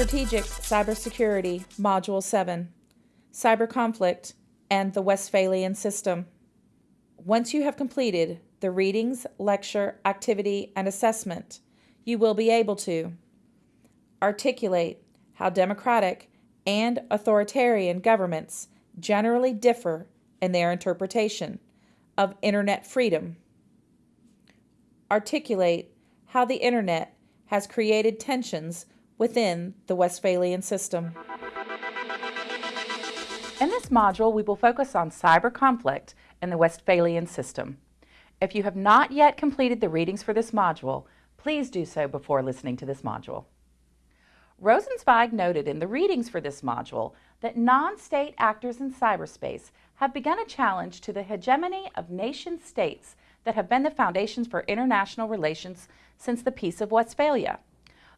Strategic Cybersecurity, Module 7, Cyber Conflict, and the Westphalian System. Once you have completed the readings, lecture, activity, and assessment, you will be able to articulate how democratic and authoritarian governments generally differ in their interpretation of Internet freedom, articulate how the Internet has created tensions within the Westphalian system. In this module, we will focus on cyber conflict in the Westphalian system. If you have not yet completed the readings for this module, please do so before listening to this module. Rosenzweig noted in the readings for this module that non-state actors in cyberspace have begun a challenge to the hegemony of nation states that have been the foundations for international relations since the Peace of Westphalia.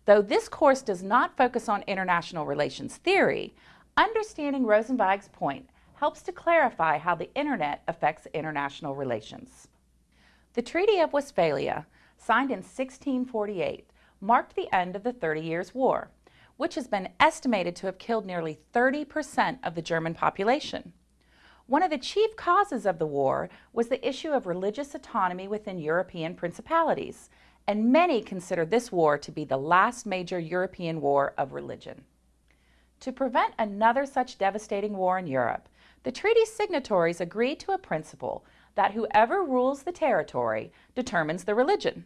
Though this course does not focus on international relations theory, understanding Rosenzweig's point helps to clarify how the Internet affects international relations. The Treaty of Westphalia, signed in 1648, marked the end of the Thirty Years' War, which has been estimated to have killed nearly 30% of the German population. One of the chief causes of the war was the issue of religious autonomy within European principalities, and many consider this war to be the last major European war of religion. To prevent another such devastating war in Europe, the treaty signatories agreed to a principle that whoever rules the territory determines the religion.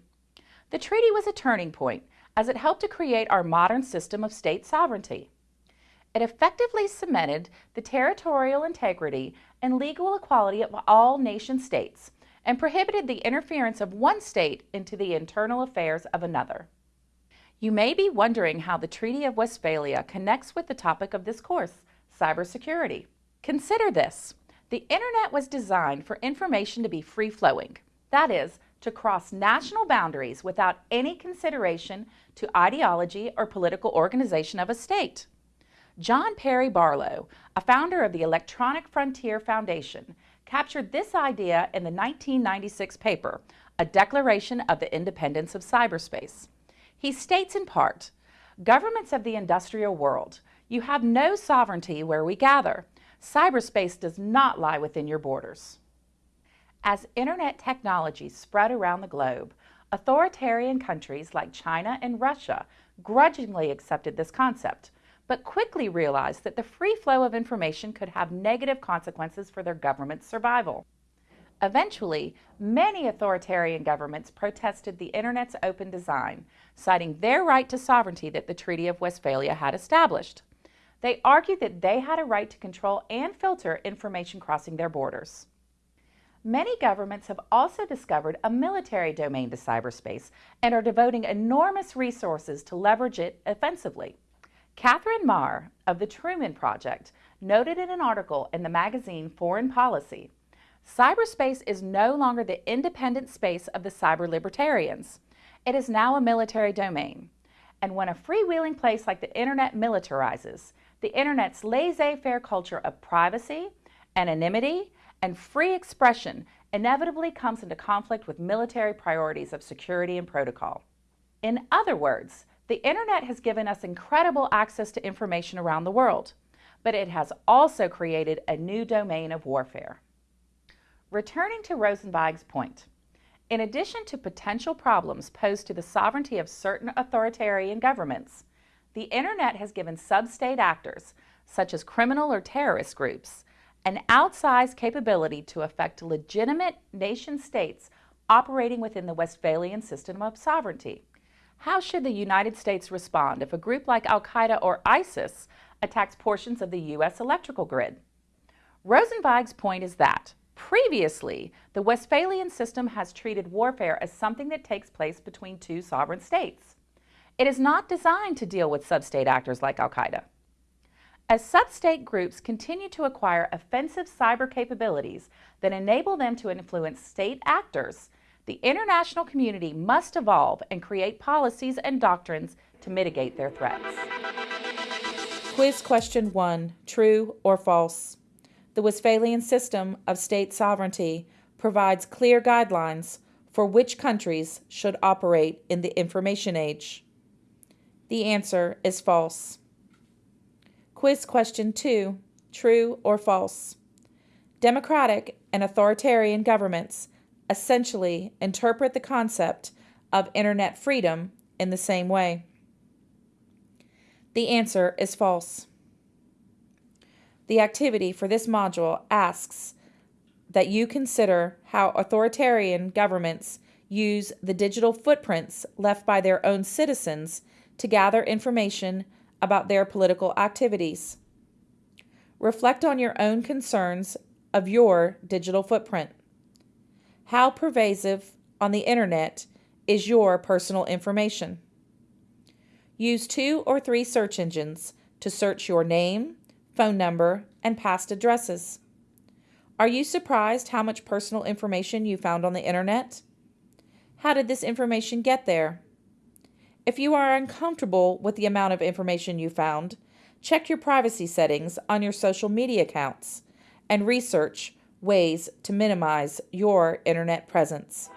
The treaty was a turning point as it helped to create our modern system of state sovereignty. It effectively cemented the territorial integrity and legal equality of all nation states and prohibited the interference of one state into the internal affairs of another. You may be wondering how the Treaty of Westphalia connects with the topic of this course, cybersecurity. Consider this. The Internet was designed for information to be free-flowing, that is, to cross national boundaries without any consideration to ideology or political organization of a state. John Perry Barlow, a founder of the Electronic Frontier Foundation, captured this idea in the 1996 paper, A Declaration of the Independence of Cyberspace. He states in part, governments of the industrial world, you have no sovereignty where we gather. Cyberspace does not lie within your borders. As internet technology spread around the globe, authoritarian countries like China and Russia grudgingly accepted this concept, but quickly realized that the free flow of information could have negative consequences for their government's survival. Eventually, many authoritarian governments protested the Internet's open design, citing their right to sovereignty that the Treaty of Westphalia had established. They argued that they had a right to control and filter information crossing their borders. Many governments have also discovered a military domain to cyberspace and are devoting enormous resources to leverage it offensively. Katherine Maher of the Truman Project noted in an article in the magazine Foreign Policy, cyberspace is no longer the independent space of the cyber libertarians. It is now a military domain. And when a freewheeling place like the internet militarizes, the internet's laissez-faire culture of privacy, anonymity, and free expression inevitably comes into conflict with military priorities of security and protocol. In other words, the internet has given us incredible access to information around the world, but it has also created a new domain of warfare. Returning to Rosenzweig's point, in addition to potential problems posed to the sovereignty of certain authoritarian governments, the internet has given sub-state actors, such as criminal or terrorist groups, an outsized capability to affect legitimate nation states operating within the Westphalian system of sovereignty. How should the United States respond if a group like al-Qaeda or ISIS attacks portions of the U.S. electrical grid? Rosenzweig's point is that, previously, the Westphalian system has treated warfare as something that takes place between two sovereign states. It is not designed to deal with sub-state actors like al-Qaeda. As sub-state groups continue to acquire offensive cyber capabilities that enable them to influence state actors, the international community must evolve and create policies and doctrines to mitigate their threats. Quiz question one, true or false? The Westphalian system of state sovereignty provides clear guidelines for which countries should operate in the information age. The answer is false. Quiz question 2 True or false? Democratic and authoritarian governments essentially interpret the concept of internet freedom in the same way. The answer is false. The activity for this module asks that you consider how authoritarian governments use the digital footprints left by their own citizens to gather information about their political activities. Reflect on your own concerns of your digital footprint. How pervasive on the internet is your personal information? Use two or three search engines to search your name, phone number, and past addresses. Are you surprised how much personal information you found on the internet? How did this information get there? If you are uncomfortable with the amount of information you found, check your privacy settings on your social media accounts and research ways to minimize your internet presence.